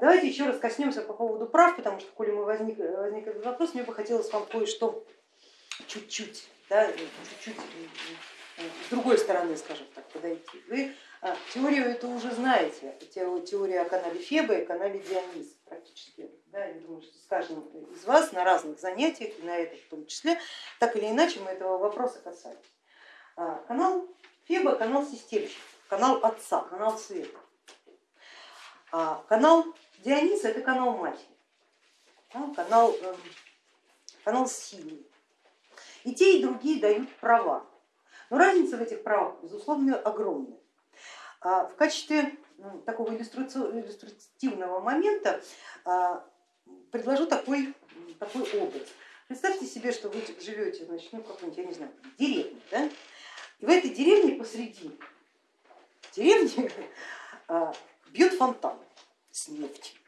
Давайте еще раз коснемся по поводу прав, потому что, коли мы возник, возник этот вопрос, мне бы хотелось вам кое-что чуть-чуть, да, чуть-чуть с другой стороны, скажем так, подойти. Вы а, теорию эту уже знаете, теория о канале Феба и канале Дионис практически. Да, я думаю, что с каждым из вас на разных занятиях, и на этом в том числе, так или иначе мы этого вопроса касались. А, канал Феба, канал системщиков, канал отца, канал света. А канал Диониса это канал матери, канал, эм, канал силы. И те, и другие дают права. Но разница в этих правах, безусловно, огромная. А в качестве такого иллюстративного момента а, предложу такой, такой образ. Представьте себе, что вы живете значит, ну, какой-нибудь, я не знаю, деревне, да? и в этой деревне посреди деревни а, бьет фонтан с нефтью.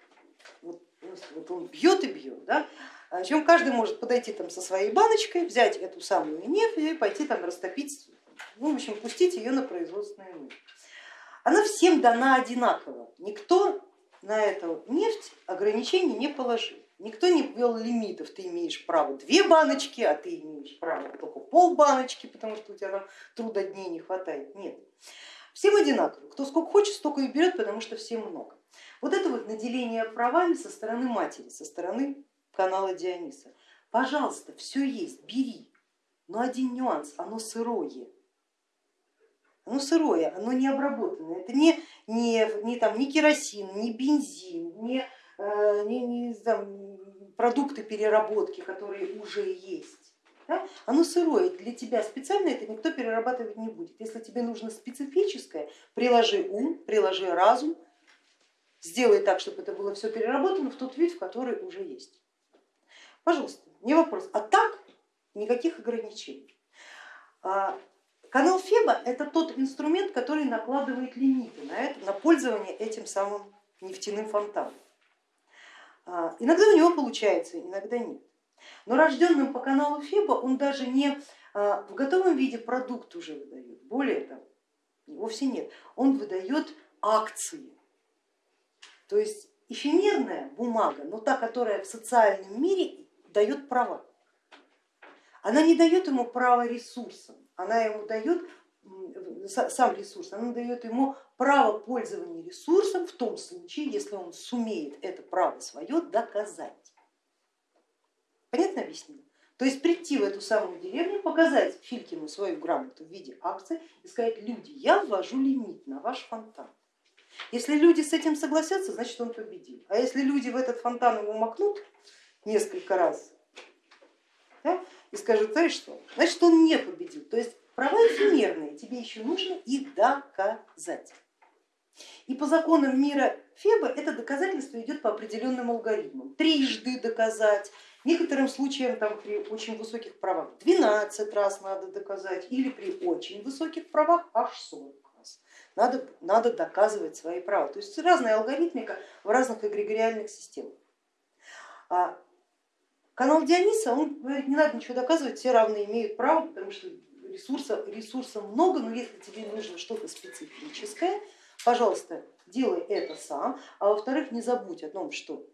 Вот, вот он бьет и бьет. Да? Причем каждый может подойти там со своей баночкой, взять эту самую нефть и пойти там растопить, ну, в общем, пустить ее на производственную нужды. Она всем дана одинаково. Никто на эту нефть ограничений не положил. Никто не ввел лимитов, ты имеешь право две баночки, а ты имеешь право только пол баночки, потому что у тебя там труда дней не хватает. Нет. Всем одинаково. Кто сколько хочет, столько и берет, потому что всем много. Вот это вот наделение правами со стороны матери, со стороны канала Диониса. Пожалуйста, все есть, бери. Но один нюанс, оно сырое. Оно сырое, оно не обработанное. Это не, не, не, там, не керосин, не бензин, не, э, не, не там, продукты переработки, которые уже есть. Да? Оно сырое, для тебя специально это никто перерабатывать не будет. Если тебе нужно специфическое, приложи ум, приложи разум, сделай так, чтобы это было все переработано в тот вид, в который уже есть. Пожалуйста, не вопрос. А так никаких ограничений. А, канал Феба это тот инструмент, который накладывает лимиты на, это, на пользование этим самым нефтяным фонтаном. А, иногда у него получается, иногда нет. Но рожденным по каналу Феба он даже не а, в готовом виде продукт уже выдает, более того, вовсе нет, он выдает акции. То есть эфемерная бумага, но та, которая в социальном мире дает права. Она не дает ему право ресурсом, она ему дает сам ресурс, она дает ему право пользования ресурсом в том случае, если он сумеет это право свое доказать. Понятно объяснение? То есть прийти в эту самую деревню, показать Филькину свою грамоту в виде акции и сказать, люди, я ввожу лимит на ваш фонтан. Если люди с этим согласятся, значит он победил. А если люди в этот фонтан ему макнут, несколько раз да, и скажут, знаешь что, значит он не победил. То есть права эфемерные, тебе еще нужно их доказать. И по законам мира Феба это доказательство идет по определенным алгоритмам. Трижды доказать, некоторым случаям там, при очень высоких правах 12 раз надо доказать или при очень высоких правах аж 40 раз. Надо, надо доказывать свои права. То есть разная алгоритмика в разных эгрегориальных системах. А канал Диониса, он говорит, не надо ничего доказывать, все равны имеют право, потому что ресурса, ресурса много, но если тебе нужно что-то специфическое, пожалуйста, делай это сам, а во-вторых, не забудь о том, что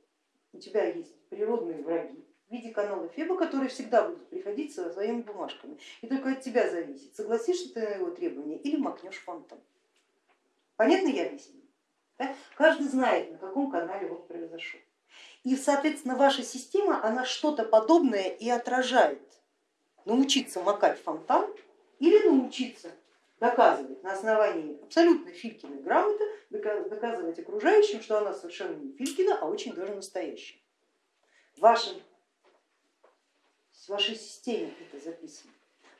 у тебя есть природные враги в виде канала Феба, которые всегда будут приходить со своими бумажками. И только от тебя зависит, согласишься ты на его требования или макнешь фонтан. Понятно я объясню? Да? Каждый знает, на каком канале он произошел. И, соответственно, ваша система, она что-то подобное и отражает. Научиться макать фонтан или научиться доказывать на основании абсолютно Филькиной грамоты, доказывать окружающим, что она совершенно не Филькина, а очень даже настоящая. В, вашем, в вашей системе это записано.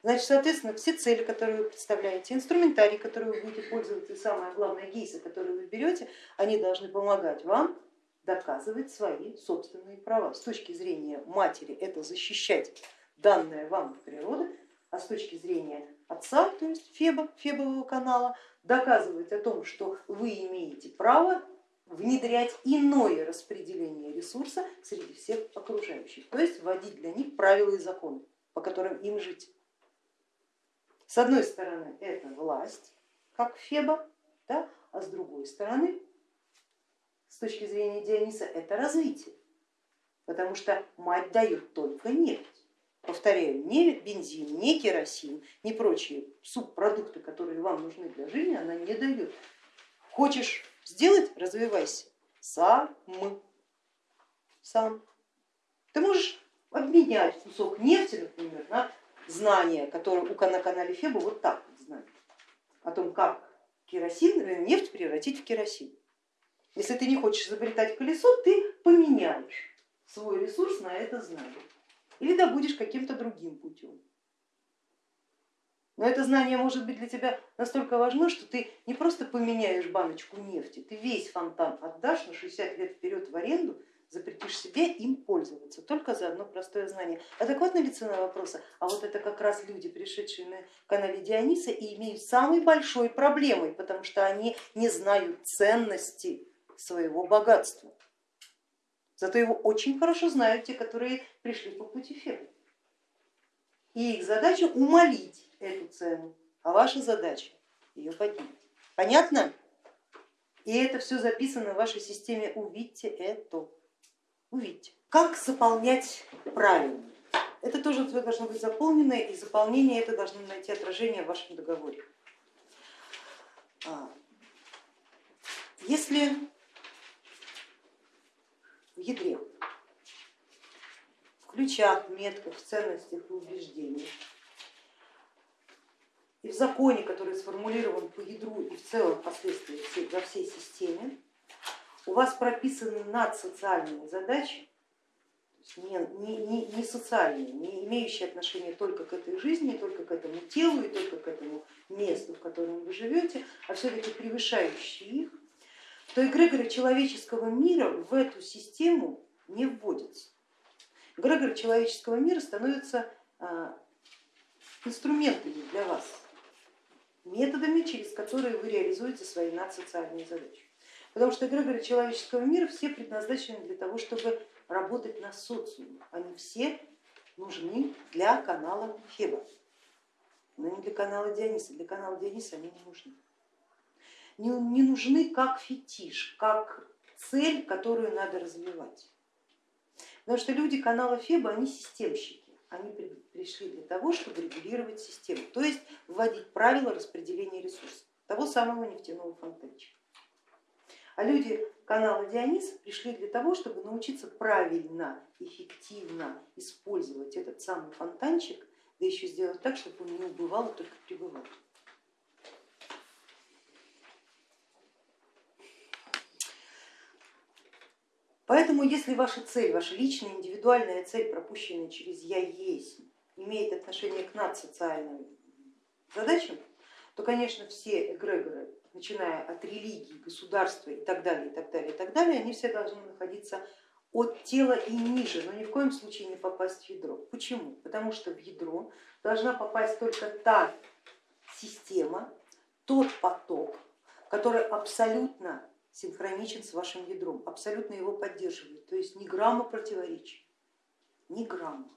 Значит, соответственно, все цели, которые вы представляете, инструментарий, который вы будете пользоваться, и самое главное, гейсы, которые вы берете, они должны помогать вам доказывать свои собственные права. С точки зрения матери это защищать данное вам природы, а с точки зрения отца, то есть Феба, Фебового канала, доказывать о том, что вы имеете право внедрять иное распределение ресурса среди всех окружающих, то есть вводить для них правила и законы, по которым им жить. С одной стороны это власть, как Феба, да, а с другой стороны с точки зрения Диониса это развитие, потому что мать дает только нефть. Повторяю, не бензин, не керосин, не прочие субпродукты, которые вам нужны для жизни, она не дает. Хочешь сделать, развивайся сам. Сам. Ты можешь обменять кусок нефти, например, на знания, которые у на канале Феба вот так вот знают, о том, как керосин, э, нефть превратить в керосин. Если ты не хочешь изобретать колесо, ты поменяешь свой ресурс на это знание или добудешь каким-то другим путем. Но это знание может быть для тебя настолько важно, что ты не просто поменяешь баночку нефти, ты весь фонтан отдашь на 60 лет вперед в аренду, запретишь себе им пользоваться, только за одно простое знание. Адекватна ли цена вопроса? А вот это как раз люди, пришедшие на канале Диониса и имеют самой большой проблемой, потому что они не знают ценности своего богатства. Зато его очень хорошо знают те, которые пришли по пути Феба. И их задача умолить эту цену, а ваша задача ее поднять. Понятно? И это все записано в вашей системе. Увидьте это. Увидьте. Как заполнять правильно? Это тоже должно быть заполнено, и заполнение это должно найти отражение в вашем договоре. А, если в ядре, в ключах, метках, ценностях и убеждениях и в законе, который сформулирован по ядру и в целом впоследствии во всей системе, у вас прописаны надсоциальные задачи, не, не, не, не социальные, не имеющие отношения только к этой жизни, только к этому телу и только к этому месту, в котором вы живете, а все-таки превышающие их, то эгрегоры человеческого мира в эту систему не вводятся. Эгрегоры человеческого мира становятся а, инструментами для вас, методами, через которые вы реализуете свои надсоциальные задачи. Потому что эгрегоры человеческого мира все предназначены для того, чтобы работать на социум. Они все нужны для канала Феба, но не для канала Диониса. Для канала Диониса они не нужны. Не, не нужны как фетиш, как цель, которую надо развивать. Потому что люди канала Феба, они системщики они пришли для того, чтобы регулировать систему, то есть вводить правила распределения ресурсов, того самого нефтяного фонтанчика. А люди канала Дионис пришли для того, чтобы научиться правильно, эффективно использовать этот самый фонтанчик, да еще сделать так, чтобы он не убывал, а только пребывал. Поэтому если ваша цель, ваша личная индивидуальная цель, пропущенная через я есть, имеет отношение к надсоциальным задачам, то, конечно, все эгрегоры, начиная от религии, государства и так далее, и так далее, и так далее, они все должны находиться от тела и ниже, но ни в коем случае не попасть в ядро. Почему? Потому что в ядро должна попасть только та система, тот поток, который абсолютно синхроничен с вашим ядром, абсолютно его поддерживает, то есть ни грамма противоречий, ни грамма.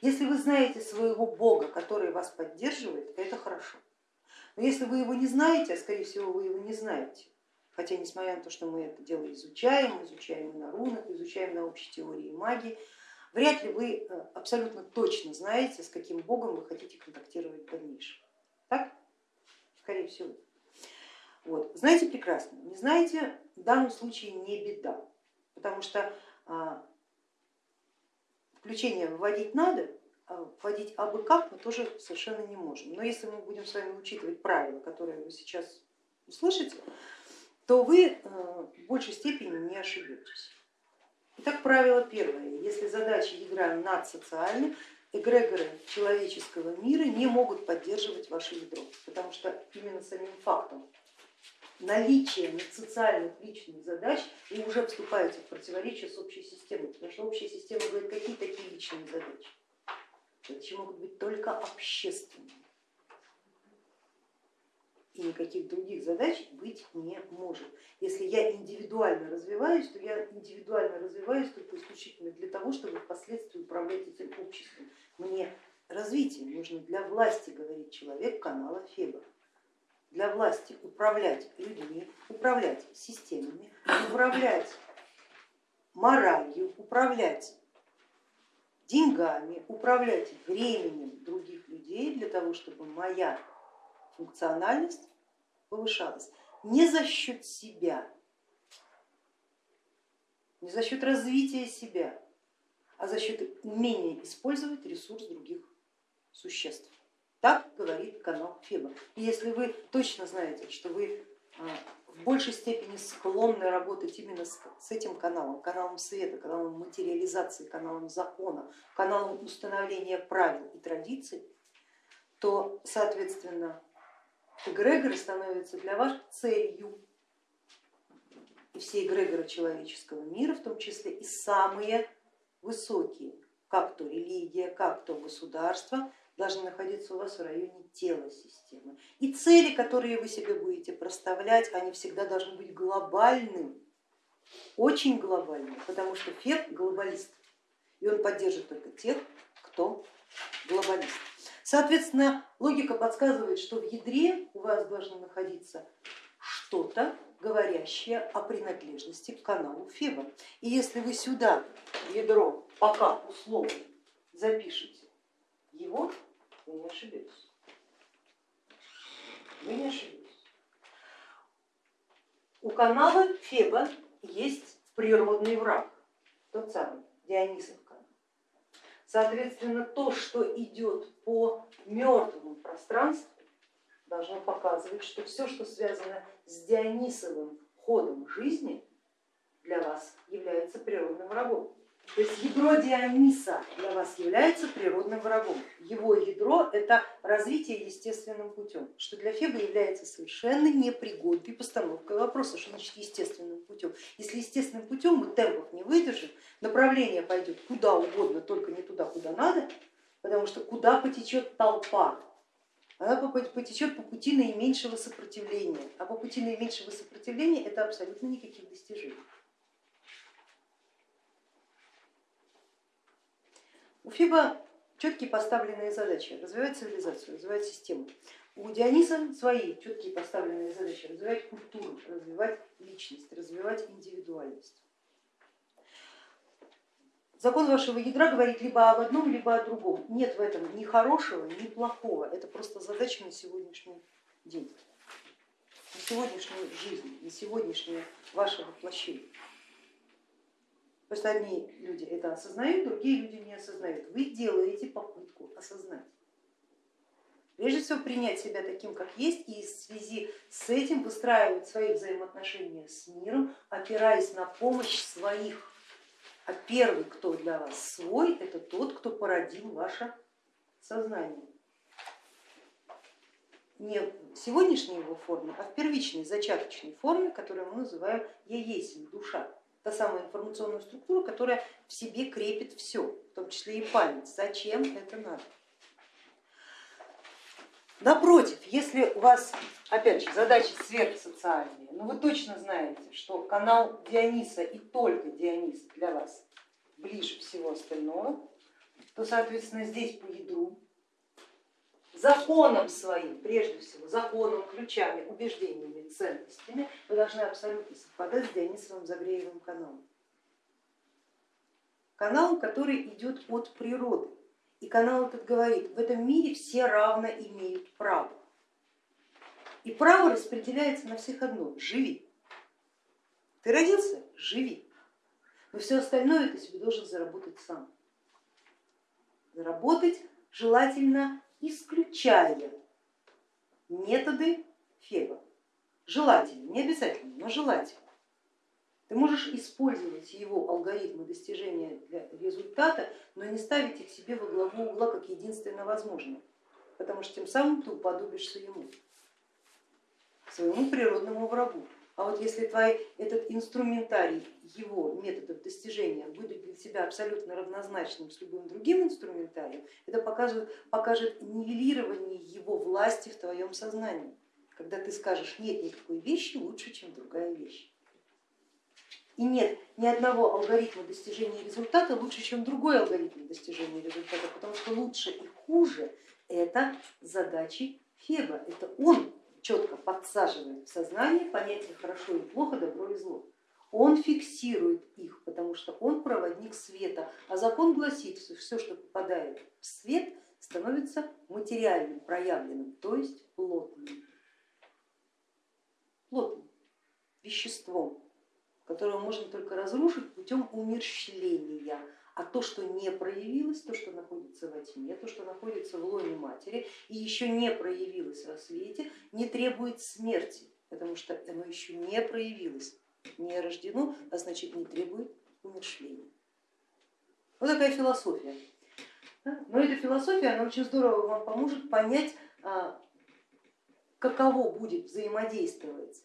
Если вы знаете своего Бога, который вас поддерживает, это хорошо. Но если вы его не знаете, а скорее всего вы его не знаете, хотя несмотря на то, что мы это дело изучаем, изучаем на рунах, изучаем на общей теории магии, вряд ли вы э, абсолютно точно знаете, с каким Богом вы хотите контактировать в дальнейшем. Так? Скорее всего. Вот. Знаете прекрасно, не знаете, в данном случае не беда, потому что а, включение вводить надо, вводить абы как мы тоже совершенно не можем. Но если мы будем с вами учитывать правила, которые вы сейчас услышите, то вы э, в большей степени не ошибетесь. Итак, правило первое. Если задача ядра надсоциальны, эгрегоры человеческого мира не могут поддерживать ваше ядро, потому что именно самим фактом наличие социальных личных задач и уже вступаете в противоречие с общей системой, потому что общая система говорит, какие такие личные задачи. Задачи могут быть только общественные. И никаких других задач быть не может. Если я индивидуально развиваюсь, то я индивидуально развиваюсь только исключительно для того, чтобы впоследствии управлять этим обществом. Мне развитие нужно для власти, говорит человек канала Феба для власти управлять людьми, управлять системами, управлять моралью, управлять деньгами, управлять временем других людей для того, чтобы моя функциональность повышалась. Не за счет себя, не за счет развития себя, а за счет умения использовать ресурс других существ. Так говорит канал Феба. И если вы точно знаете, что вы в большей степени склонны работать именно с, этим каналом, каналом света, каналом материализации, каналом закона, каналом установления правил и традиций, то, соответственно, эгрегоры становятся для вас целью. И все эгрегоры человеческого мира, в том числе и самые высокие, как то религия, как то государство, должны находиться у вас в районе тела системы. И цели, которые вы себе будете проставлять, они всегда должны быть глобальными, очень глобальными, потому что Фет глобалист, и он поддержит только тех, кто глобалист. Соответственно, логика подсказывает, что в ядре у вас должно находиться что-то, говорящее о принадлежности к каналу Феба. И если вы сюда ядро пока условно запишете его, вы не ошибетесь. Вы не ошибетесь. У канала Феба есть природный враг, тот самый Дионисов канал. Соответственно, то, что идет по мертвому пространству, должно показывать, что все, что связано с Дионисовым ходом жизни, для вас является природным врагом. То есть ядро Диониса для вас является природным врагом. Его ядро это развитие естественным путем, что для Феба является совершенно непригодной постановкой вопроса, что значит естественным путем. Если естественным путем мы темпов не выдержим, направление пойдет куда угодно, только не туда, куда надо, потому что куда потечет толпа, она потечет по пути наименьшего сопротивления, а по пути наименьшего сопротивления это абсолютно никаких достижений. У Фиба четкие поставленные задачи, развивать цивилизацию, развивать систему. У Диониса свои четкие поставленные задачи, развивать культуру, развивать личность, развивать индивидуальность. Закон вашего ядра говорит либо об одном, либо о другом. Нет в этом ни хорошего, ни плохого. Это просто задача на сегодняшний день, на сегодняшнюю жизнь, на сегодняшнее ваше воплощение. Просто одни люди это осознают, другие люди не осознают. Вы делаете попытку осознать. Прежде всего принять себя таким, как есть, и в связи с этим выстраивать свои взаимоотношения с миром, опираясь на помощь своих. А первый, кто для вас свой, это тот, кто породил ваше сознание. Не в сегодняшней его форме, а в первичной, зачаточной форме, которую мы называем «я есть душа» та самая информационная структура, которая в себе крепит все, в том числе и память. Зачем это надо? Напротив, если у вас, опять же, задачи сверхсоциальные, но вы точно знаете, что канал Диониса и только Дионис для вас ближе всего остального, то, соответственно, здесь по ядру законом своим, прежде всего, законом, ключами, убеждениями, ценностями, вы должны абсолютно совпадать с Дионисовым Загреевым каналом. Канал, который идет от природы. И канал этот говорит, в этом мире все равно имеют право. И право распределяется на всех одно, живи. Ты родился, живи. Но все остальное ты себе должен заработать сам. Заработать желательно исключая методы Феба. Желательно, не обязательно, но желательно. Ты можешь использовать его алгоритмы достижения для результата, но не ставить их себе во главу угла как единственно возможное, потому что тем самым ты уподобишься ему, своему природному врагу. А вот если твой этот инструментарий его методов достижения будет для тебя абсолютно равнозначным с любым другим инструментарием, это покажет, покажет нивелирование его власти в твоем сознании, когда ты скажешь, нет никакой вещи лучше, чем другая вещь. И нет ни одного алгоритма достижения результата лучше, чем другой алгоритм достижения результата, потому что лучше и хуже это задачи Феба, это он четко подсаживает в сознание понятие хорошо и плохо, добро и зло. Он фиксирует их, потому что он проводник света, а закон гласит, что все, что попадает в свет, становится материальным, проявленным, то есть плотным. Плотным, веществом, которое можно только разрушить путем умерщвления. А то, что не проявилось, то, что находится во тьме, то, что находится в лоне матери и еще не проявилось во свете, не требует смерти, потому что оно еще не проявилось, не рождено, а значит не требует умершления. Вот такая философия. Но эта философия, она очень здорово вам поможет понять, а, каково будет взаимодействовать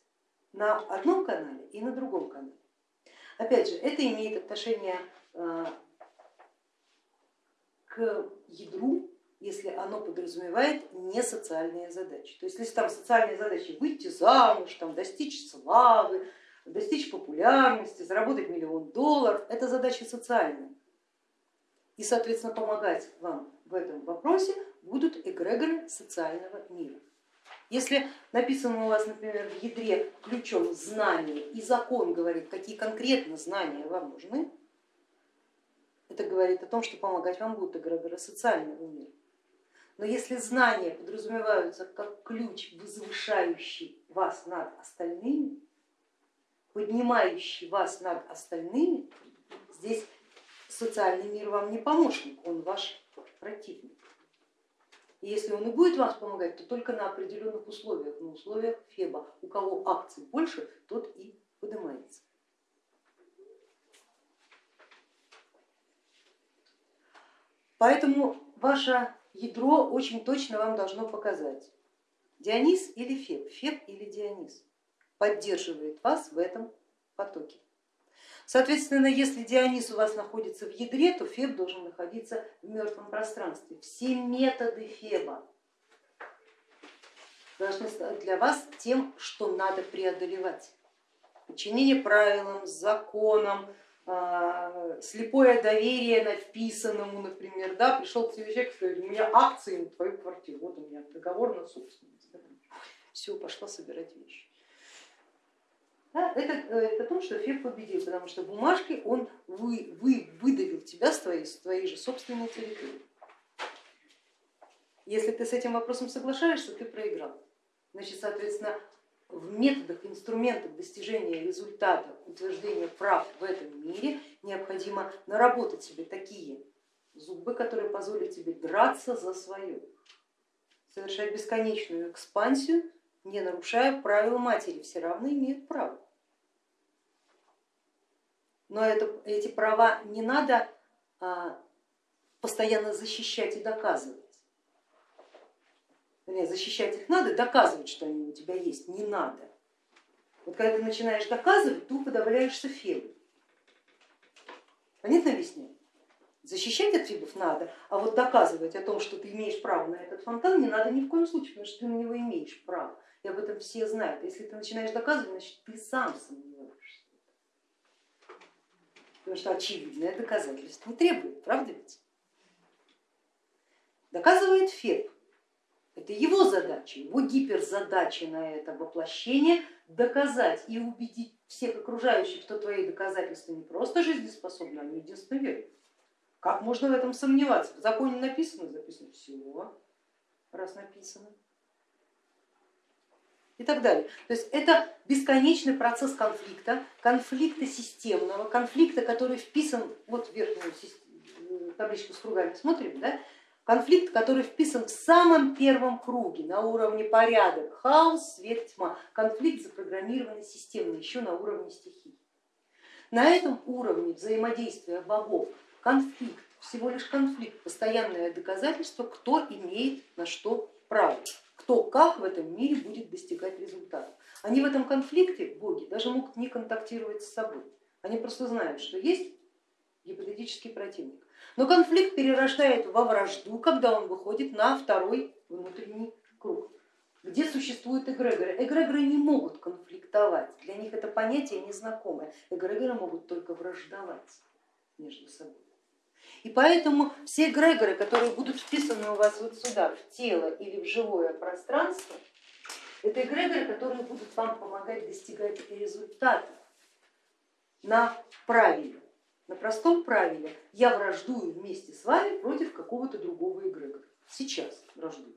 на одном канале и на другом канале. Опять же, это имеет отношение а, к ядру, если оно подразумевает не социальные задачи. То есть если там социальные задачи выйти замуж, там, достичь славы, достичь популярности, заработать миллион долларов, это задачи социальные. И, соответственно, помогать вам в этом вопросе будут эгрегоры социального мира. Если написано у вас, например, в ядре ключом знание и закон говорит, какие конкретно знания вам нужны, это говорит о том, что помогать вам будут эгрегоры социального мира. Но если знания подразумеваются как ключ, возвышающий вас над остальными, поднимающий вас над остальными, здесь социальный мир вам не помощник, он ваш противник. И если он и будет вам помогать, то только на определенных условиях, на условиях Феба. У кого акций больше, тот и поднимается. Поэтому ваше ядро очень точно вам должно показать, Дионис или Феб, Феб или Дионис поддерживает вас в этом потоке. Соответственно, если Дионис у вас находится в ядре, то Феб должен находиться в мертвом пространстве. Все методы Феба должны стать для вас тем, что надо преодолевать. Подчинение правилам, законам, слепое доверие на вписанному, например, да, пришел к тебе человек, говорит, у меня акции на твою квартиру, вот у меня договор на собственность. Все, пошла собирать вещи. Да, это говорит о том, что Феб победил, потому что бумажкой он вы, вы, выдавил тебя с твоей, с твоей же собственной территории. Если ты с этим вопросом соглашаешься, ты проиграл. Значит, соответственно, в методах, инструментах достижения результата, утверждения прав в этом мире необходимо наработать себе такие зубы, которые позволят тебе драться за свое, совершать бесконечную экспансию, не нарушая правил матери, все равно имеют право. Но это, эти права не надо а, постоянно защищать и доказывать. Вернее, защищать их надо, доказывать, что они у тебя есть, не надо. Вот когда ты начинаешь доказывать, ты подавляешься фебом. Понятно объясняю? Защищать от фибов надо, а вот доказывать о том, что ты имеешь право на этот фонтан, не надо ни в коем случае, потому что ты на него имеешь право. И об этом все знают. Если ты начинаешь доказывать, значит ты сам сомневаешься. Потому что очевидное доказательство требует, правда ведь? Доказывает Феб. Это его задача, его гиперзадача на это воплощение доказать и убедить всех окружающих, что твои доказательства не просто жизнеспособны, они единственно верны. Как можно в этом сомневаться? В законе написано, записано все, раз написано и так далее. То есть это бесконечный процесс конфликта, конфликта системного, конфликта, который вписан, вот верхнюю табличку с кругами смотрим, да? Конфликт, который вписан в самом первом круге на уровне порядок, хаос, свет, тьма, конфликт запрограммированный системно, еще на уровне стихий. На этом уровне взаимодействия богов конфликт, всего лишь конфликт, постоянное доказательство, кто имеет на что право, кто как в этом мире будет достигать результата. Они в этом конфликте, боги, даже могут не контактировать с собой, они просто знают, что есть гипотетический противник но конфликт перерождает во вражду, когда он выходит на второй внутренний круг, где существуют эгрегоры. Эгрегоры не могут конфликтовать, для них это понятие незнакомое. Эгрегоры могут только враждовать между собой. И поэтому все эгрегоры, которые будут вписаны у вас вот сюда, в тело или в живое пространство, Это эгрегоры, которые будут вам помогать достигать результата на правиле, на простом правиле. Я враждую вместе с вами против какого-то другого эгрегора. Сейчас враждую.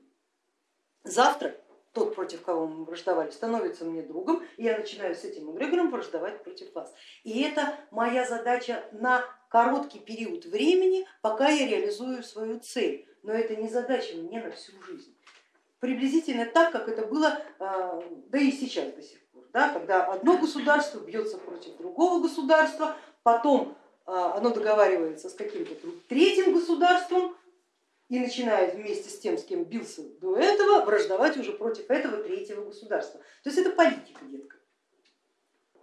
Завтра тот, против кого мы враждовали, становится мне другом, и я начинаю с этим эгрегором враждовать против вас. И это моя задача на короткий период времени, пока я реализую свою цель. Но это не задача мне на всю жизнь. Приблизительно так, как это было, а, да и сейчас до сих пор, да, когда одно государство бьется против другого государства, потом оно договаривается с каким-то третьим государством, и начинает вместе с тем, с кем бился до этого, враждовать уже против этого третьего государства. То есть это политика, детка.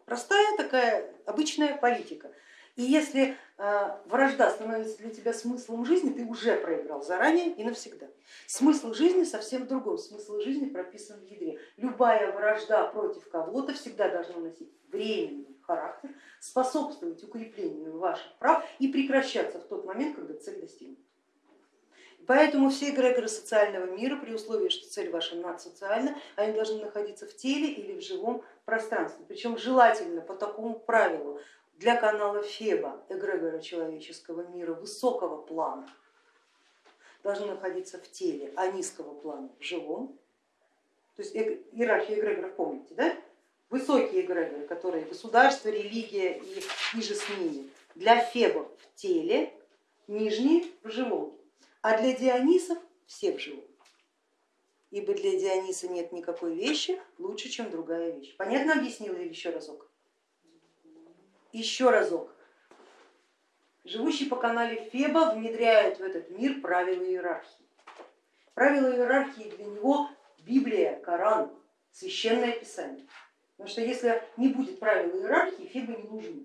Простая такая обычная политика. И если э, вражда становится для тебя смыслом жизни, ты уже проиграл заранее и навсегда. Смысл жизни совсем в. Смысл жизни прописан в ядре. Любая вражда против кого-то всегда должна носить временный характер, способствовать укреплению ваших прав и прекращаться в тот момент, когда цель достигнута. Поэтому все эгрегоры социального мира, при условии, что цель ваша надсоциальна, они должны находиться в теле или в живом пространстве. Причем желательно по такому правилу для канала Феба, эгрегора человеческого мира высокого плана, должны находиться в теле, а низкого плана в живом. То есть иерархия эгрегоров помните, да? Высокие эгрегоры, которые государство, религия и ниже с ними, для Феба в теле, нижние в живом а для Дионисов все в живом. Ибо для Диониса нет никакой вещи лучше, чем другая вещь. Понятно объяснила или еще разок? Еще разок. Живущий по канале Феба внедряет в этот мир правила иерархии. Правила иерархии для него Библия, Коран, священное писание. Потому что если не будет правил иерархии, Феба не нужны.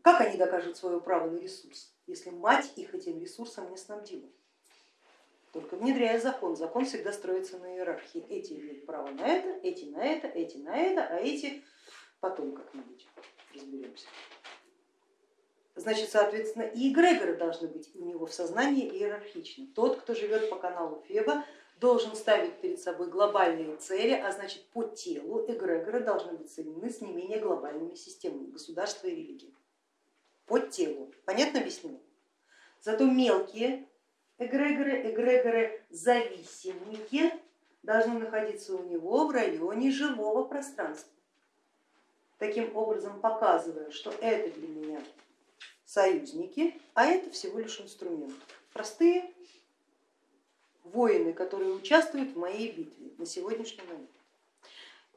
Как они докажут свое право на ресурс, если мать их этим ресурсом не снабдила? Только внедряя закон, закон всегда строится на иерархии. Эти имеют право на это, эти на это, эти на это, а эти потом как-нибудь разберемся. Значит, соответственно, и эгрегоры должны быть у него в сознании иерархичны. Тот, кто живет по каналу Феба, должен ставить перед собой глобальные цели, а значит по телу эгрегоры должны быть соединены с не менее глобальными системами государства и религии по телу. Понятно объяснила? Зато мелкие эгрегоры, эгрегоры зависимые должны находиться у него в районе живого пространства. Таким образом показывая, что это для меня союзники, а это всего лишь инструмент. Простые воины, которые участвуют в моей битве на сегодняшний момент.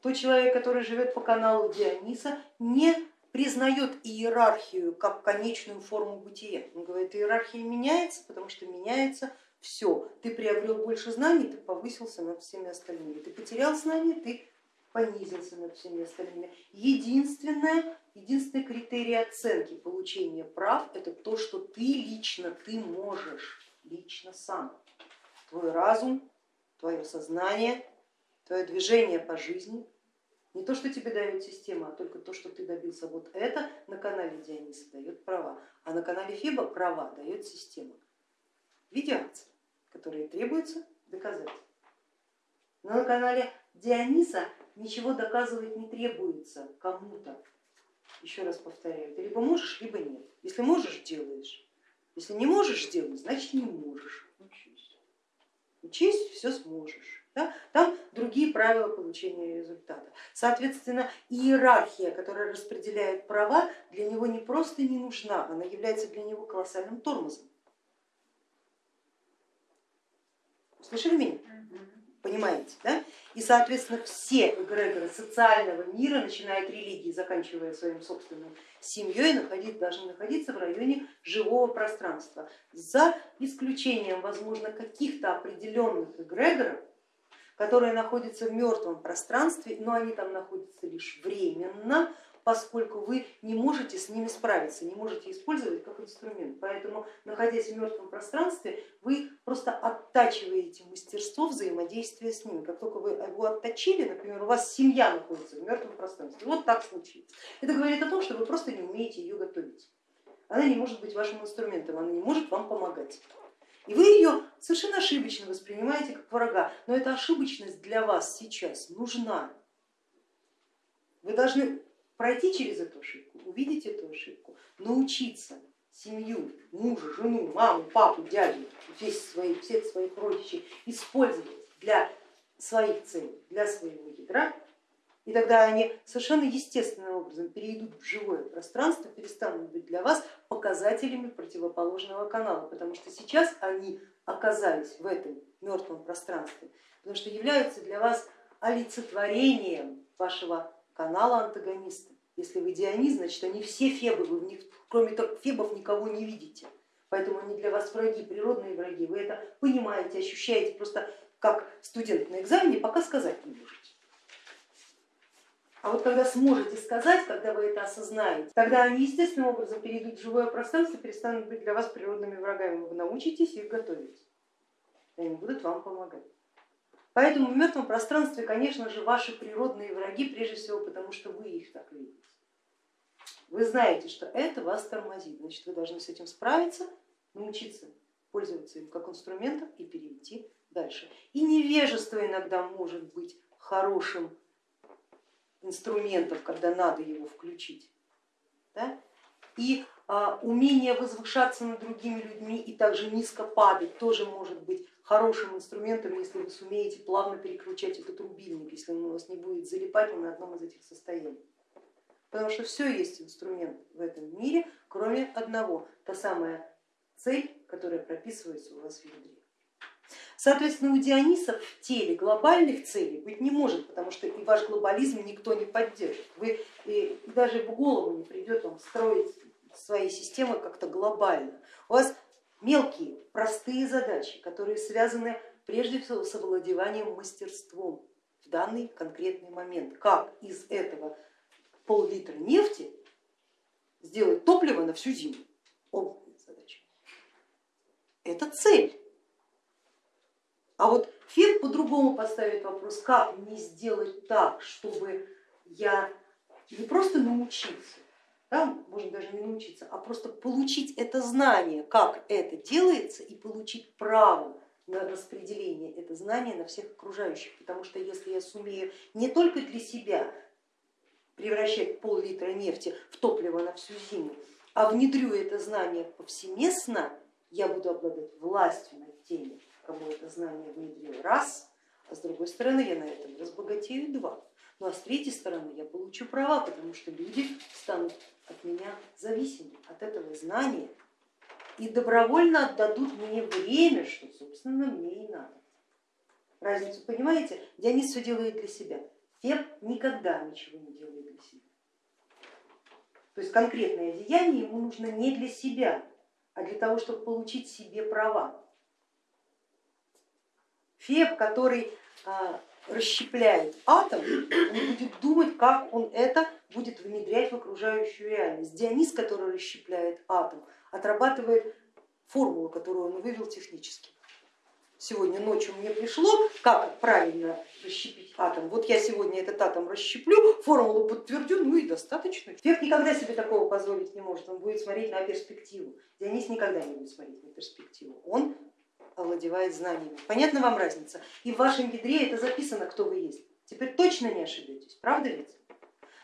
Тот человек, который живет по каналу Диониса, не признает иерархию как конечную форму бытия. Он говорит, иерархия меняется, потому что меняется все. Ты приобрел больше знаний, ты повысился над всеми остальными. Ты потерял знания, ты понизился над всеми остальными. Единственное, единственный критерий оценки получения прав это то, что ты лично, ты можешь, лично сам. Твой разум, твое сознание, твое движение по жизни, не то, что тебе дает система, а только то, что ты добился. Вот это на канале Диониса дает права, а на канале Фиба права дает система в виде акций, которые требуется доказать. Но на канале Диониса ничего доказывать не требуется кому-то. Еще раз повторяю, ты либо можешь, либо нет. Если можешь, делаешь. Если не можешь делать, значит не можешь. Учись. Учись, все сможешь. Да? Там другие правила получения результата. Соответственно, иерархия, которая распределяет права, для него не просто не нужна, она является для него колоссальным тормозом. Слышали меня? Понимаете, да? И, соответственно, все эгрегоры социального мира, начиная от религии, заканчивая своим собственным семьей, находить, должны находиться в районе живого пространства, за исключением, возможно, каких-то определенных эгрегоров, которые находятся в мертвом пространстве, но они там находятся лишь временно, поскольку вы не можете с ними справиться, не можете использовать как инструмент. Поэтому, находясь в мертвом пространстве, вы просто оттачиваете мастерство взаимодействия с ними. Как только вы его отточили, например, у вас семья находится в мертвом пространстве, вот так случится. Это говорит о том, что вы просто не умеете ее готовить. Она не может быть вашим инструментом, она не может вам помогать. И вы ее совершенно ошибочно воспринимаете как врага, но эта ошибочность для вас сейчас нужна. Вы должны пройти через эту ошибку, увидеть эту ошибку, научиться семью, мужа, жену, маму, папу, дядю, весь свои, всех своих родичей использовать для своих целей, для своего ядра, и тогда они совершенно естественным образом перейдут в живое пространство, перестанут быть для вас показателями противоположного канала, потому что сейчас они оказались в этом мертвом пространстве, потому что являются для вас олицетворением вашего канала антагониста. Если вы Дионис, значит они все фебы, вы в них, кроме фебов никого не видите, поэтому они для вас враги, природные враги, вы это понимаете, ощущаете, просто как студент на экзамене пока сказать не можете. А вот когда сможете сказать, когда вы это осознаете, тогда они естественным образом перейдут в живое пространство, перестанут быть для вас природными врагами, вы научитесь их готовить, и они будут вам помогать. Поэтому в мертвом пространстве, конечно же, ваши природные враги, прежде всего потому, что вы их так видите. Вы знаете, что это вас тормозит, значит вы должны с этим справиться, научиться пользоваться им как инструментом и перейти дальше. И невежество иногда может быть хорошим инструментом, когда надо его включить. Да? И а, умение возвышаться над другими людьми и также низко падать тоже может быть хорошим инструментом, если вы сумеете плавно переключать этот рубильник, если он у вас не будет залипать на одном из этих состояний. Потому что все есть инструмент в этом мире, кроме одного, та самая цель, которая прописывается у вас в ядре. Соответственно, у Диониса в теле глобальных целей быть не может, потому что и ваш глобализм никто не поддержит. Вы и даже в голову не придет вам строить свои системы как-то глобально. У вас мелкие, простые задачи, которые связаны прежде всего с овладеванием мастерством в данный конкретный момент. Как из этого пол-литра нефти сделать топливо на всю зиму? Опытная задача. Это цель. А вот Фет по-другому поставит вопрос, как мне сделать так, чтобы я не просто научился, да, можно даже не научиться, а просто получить это знание, как это делается и получить право на распределение это знание на всех окружающих, потому что если я сумею не только для себя превращать пол-литра нефти в топливо на всю зиму, а внедрю это знание повсеместно, я буду обладать властью над теми, кому это знание внедрил раз, а с другой стороны я на этом разбогатею два. Ну а с третьей стороны я получу права, потому что люди станут от меня зависимы, от этого знания и добровольно отдадут мне время, что собственно мне и надо. Разницу понимаете? Дионис все делает для себя. Феб никогда ничего не делает для себя. То есть конкретное деяние ему нужно не для себя, а для того, чтобы получить себе права. Феб, который а, расщепляет атом, он будет думать, как он это будет внедрять в окружающую реальность. Дионис, который расщепляет атом, отрабатывает формулу, которую он вывел технически. Сегодня ночью мне пришло, как правильно расщепить атом. Вот я сегодня этот атом расщеплю, формулу подтвердю, ну и достаточно. Фех никогда себе такого позволить не может, он будет смотреть на перспективу. Дионис никогда не будет смотреть на перспективу. Он овладевает знаниями. Понятна вам разница? И в вашем ядре это записано, кто вы есть. Теперь точно не ошибетесь, правда ведь?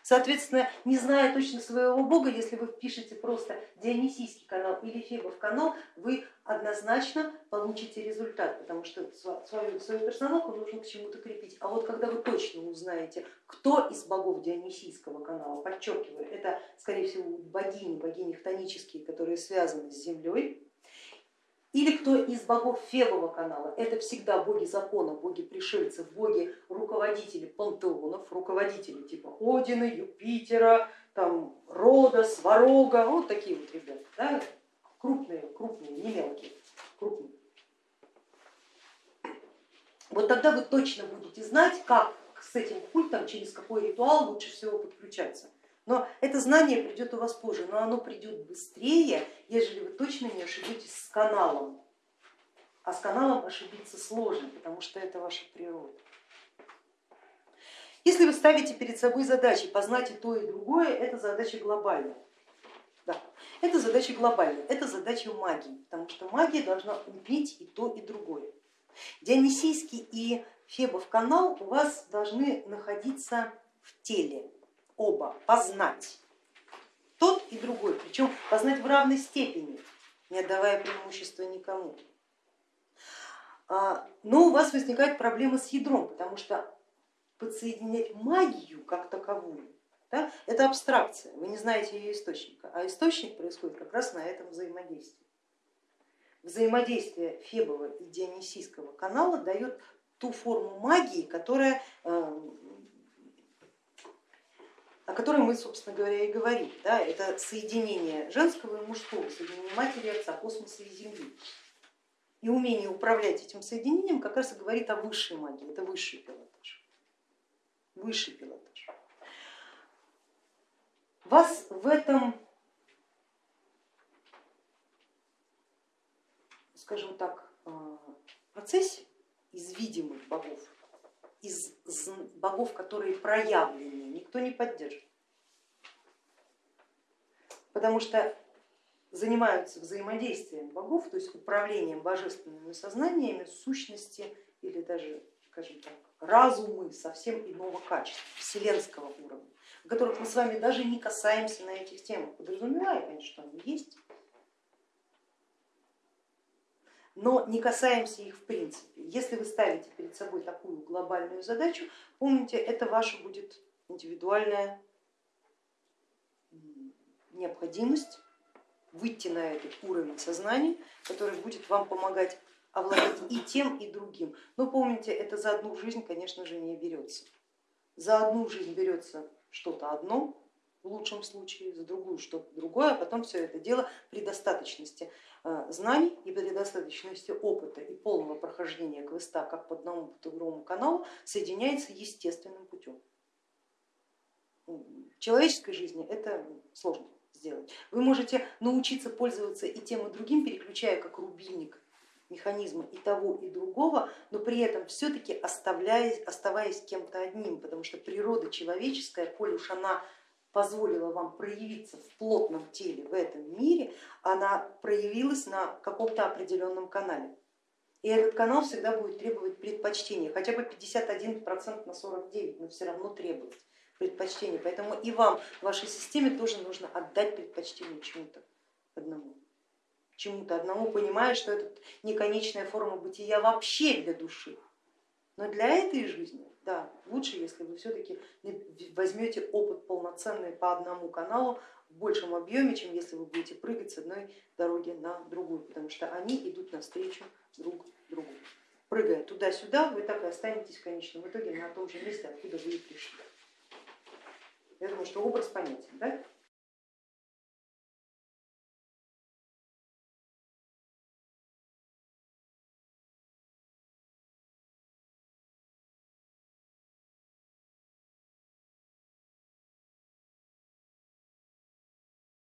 Соответственно, не зная точно своего бога, если вы впишете просто Дионисийский канал или Фебов канал, вы однозначно получите результат, потому что свою, свою персоналку нужно к чему-то крепить. А вот когда вы точно узнаете, кто из богов Дионисийского канала, подчеркиваю, это скорее всего богини, богини хтонические, которые связаны с землей, или кто из богов Фебова канала, это всегда боги закона, боги пришельцев, боги руководители пантеонов, руководители типа Одина, Юпитера, там, Рода, Сварога, вот такие вот ребята, да? крупные, крупные, не мелкие, крупные. Вот тогда вы точно будете знать, как с этим культом, через какой ритуал лучше всего подключаться. Но это знание придет у вас позже, но оно придет быстрее, ежели вы точно не ошибетесь с каналом. А с каналом ошибиться сложно, потому что это ваша природа. Если вы ставите перед собой задачи познать и то, и другое, это задача глобальная. Да. Это задача глобальная, это задача магии, потому что магия должна убить и то, и другое. Дионисийский и Фебов канал у вас должны находиться в теле, оба, познать. Тот и другой, причем познать в равной степени, не отдавая преимущества никому. А, но у вас возникает проблема с ядром, потому что подсоединять магию как таковую, да, это абстракция, вы не знаете ее источника, а источник происходит как раз на этом взаимодействии. Взаимодействие Фебова и Дионисийского канала дает ту форму магии, которая, э, о которой мы, собственно говоря, и говорим. Да, это соединение женского и мужского, соединение матери, отца, космоса и Земли. И умение управлять этим соединением как раз и говорит о высшей магии, это высший пилотаж. Высший пилотаж. Вас в этом, скажем так, э, процессе из видимых богов, из богов, которые проявлены, никто не поддержит. Потому что занимаются взаимодействием богов, то есть управлением божественными сознаниями сущности или даже, скажем так, разумы совсем иного качества, вселенского уровня, о которых мы с вами даже не касаемся на этих темах, подразумевая, конечно, что они есть, но не касаемся их в принципе. Если вы ставите перед собой такую глобальную задачу, помните, это ваша будет индивидуальная необходимость выйти на этот уровень сознания, который будет вам помогать овладеть и тем, и другим. Но помните, это за одну жизнь, конечно же, не берется. За одну жизнь берется что-то одно, в лучшем случае, за другую что-то другое, а потом все это дело при достаточности знаний и при достаточности опыта и полного прохождения квеста как по одному, по другому каналу соединяется естественным путем. В человеческой жизни это сложно сделать. Вы можете научиться пользоваться и тем, и другим, переключая как рубильник механизма и того, и другого, но при этом все-таки оставаясь кем-то одним, потому что природа человеческая, коль уж она позволила вам проявиться в плотном теле в этом мире, она проявилась на каком-то определенном канале. И этот канал всегда будет требовать предпочтения, хотя бы 51% на 49, но все равно требовать предпочтение. Поэтому и вам, вашей системе тоже нужно отдать предпочтение чему-то одному. Чему-то одному, понимая, что это не конечная форма бытия вообще для души. Но для этой жизни, да, лучше, если вы все-таки возьмете опыт полноценный по одному каналу в большем объеме, чем если вы будете прыгать с одной дороги на другую, потому что они идут навстречу друг другу. Прыгая туда-сюда, вы так и останетесь в конечном итоге на том же месте, откуда вы и пришли. Я думаю, что образ понятен. Да?